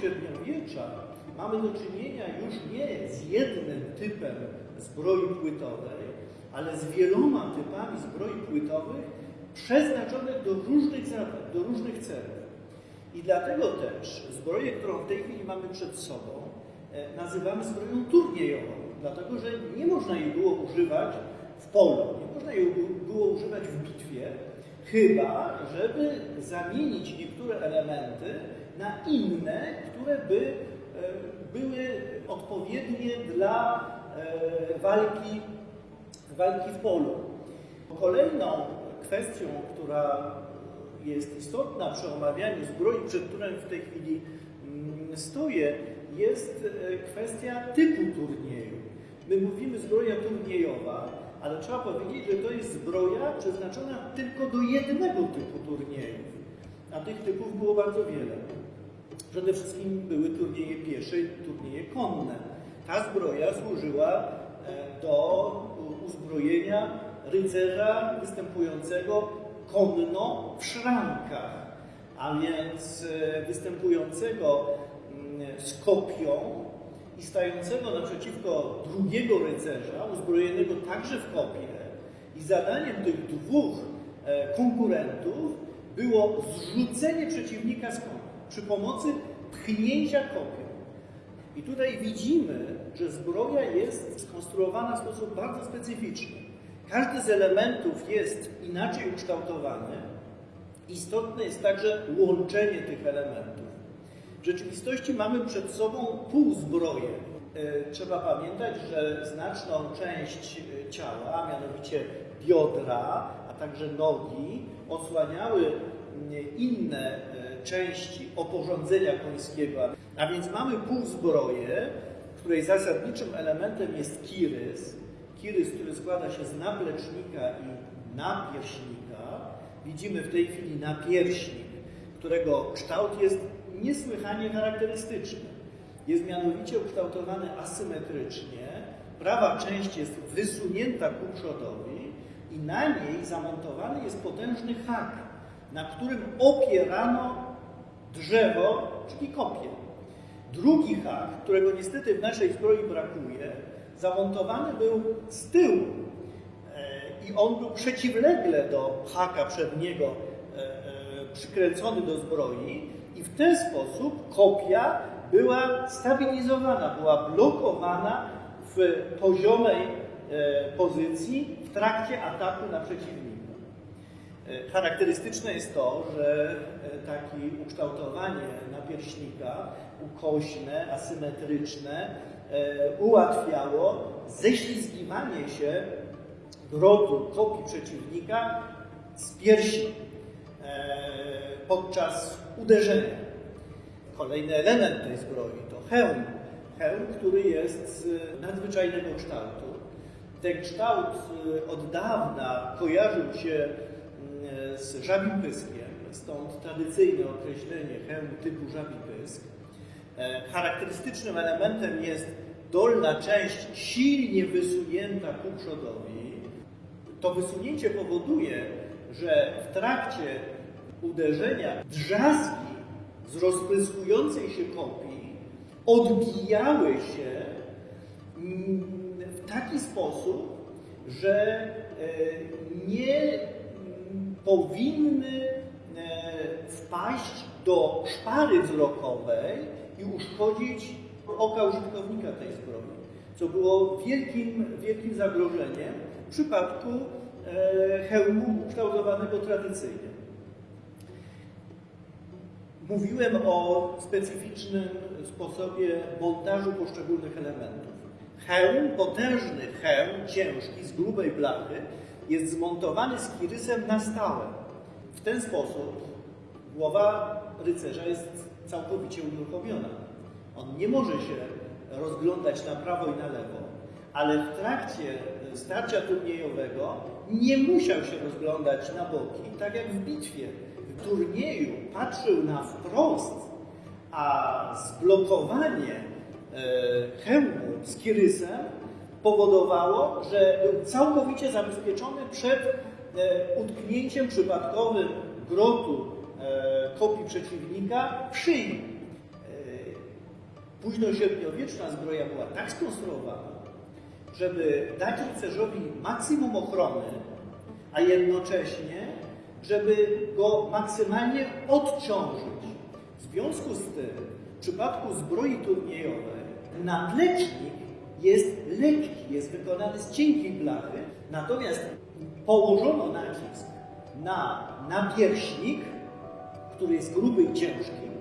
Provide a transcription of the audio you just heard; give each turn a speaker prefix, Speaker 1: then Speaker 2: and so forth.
Speaker 1: średniowiecza mamy do czynienia już nie z jednym typem zbroi płytowej, ale z wieloma typami zbroi płytowych przeznaczonych do różnych do różnych celów. I dlatego też zbroję, którą w tej chwili mamy przed sobą, e, nazywamy zbroją turniejową, dlatego że nie można jej było używać w polu, nie można jej było używać w bitwie, chyba żeby zamienić niektóre elementy na inne, które by e, były odpowiednie dla e, walki, walki w polu. Kolejną kwestią, która jest istotna przy omawianiu zbroi, przed którą w tej chwili mm, stoję, jest e, kwestia typu turnieju. My mówimy zbroja turniejowa, ale trzeba powiedzieć, że to jest zbroja przeznaczona tylko do jednego typu turniejów, a tych typów było bardzo wiele. Przede wszystkim były turnieje piesze i turnieje konne. Ta zbroja służyła e, do uzbrojenia rycerza występującego konno w szrankach, a więc e, występującego mm, z kopią i stającego naprzeciwko drugiego rycerza, uzbrojonego także w kopię. I zadaniem tych dwóch e, konkurentów było zrzucenie przeciwnika z konia przy pomocy pchnięcia kopią. I tutaj widzimy, że zbroja jest skonstruowana w sposób bardzo specyficzny. Każdy z elementów jest inaczej ukształtowany. Istotne jest także łączenie tych elementów. W rzeczywistości mamy przed sobą półzbroję. E, trzeba pamiętać, że znaczną część e, ciała, a mianowicie biodra, a także nogi, osłaniały inne e, części oporządzenia końskiego. A więc mamy półzbroję, której zasadniczym elementem jest kirys, kirys, który składa się z naplecznika i napierśnika. Widzimy w tej chwili napierśnik, którego kształt jest niesłychanie charakterystyczny. Jest mianowicie ukształtowany asymetrycznie. Prawa część jest wysunięta ku przodowi i na niej zamontowany jest potężny hak, na którym opierano drzewo, czyli kopię. Drugi hak, którego niestety w naszej zbroi brakuje, zamontowany był z tyłu e, i on był przeciwlegle do haka przedniego e, e, przykręcony do zbroi i w ten sposób kopia była stabilizowana, była blokowana w poziomej pozycji w trakcie ataku na przeciwnika. Charakterystyczne jest to, że takie ukształtowanie napierśnika, ukośne, asymetryczne, E, ułatwiało ześlizgiwanie się grotu kopii przeciwnika z piersi e, podczas uderzenia. Kolejny element tej zbroi to hełm. Hełm, który jest z nadzwyczajnego kształtu. Ten kształt e, od dawna kojarzył się z żabim pyskiem, stąd tradycyjne określenie hełm typu żabi pysk. Charakterystycznym elementem jest dolna część silnie wysunięta ku przodowi, to wysunięcie powoduje, że w trakcie uderzenia drzazgi z rozpryskującej się kopii odbijały się mm, w taki sposób, że e, nie powinny e, wpaść do szpary wzrokowej i uszkodzić oka użytkownika tej zbroi, co było wielkim, wielkim zagrożeniem w przypadku e, hełmu ukształtowanego tradycyjnie. Mówiłem o specyficznym sposobie montażu poszczególnych elementów. Hełm, potężny hełm, ciężki, z grubej blachy, jest zmontowany z kirysem na stałe. W ten sposób głowa rycerza jest całkowicie uruchomiona. On nie może się rozglądać na prawo i na lewo, ale w trakcie starcia turniejowego nie musiał się rozglądać na boki, tak jak w bitwie. W turnieju patrzył na wprost, a zblokowanie e, hełmu z kirysem powodowało, że był całkowicie zabezpieczony przed e, utknięciem przypadkowym grotu e, kopii przeciwnika w szyi. późnośredniowieczna zbroja była tak skonstruowana, żeby dać rycerzowi maksimum ochrony, a jednocześnie, żeby go maksymalnie odciążyć. W związku z tym, w przypadku zbroi turniejowej, naplecznik jest lekki, jest wykonany z cienkiej blachy, natomiast położono nacisk na napierśnik, który jest gruby i ciężki,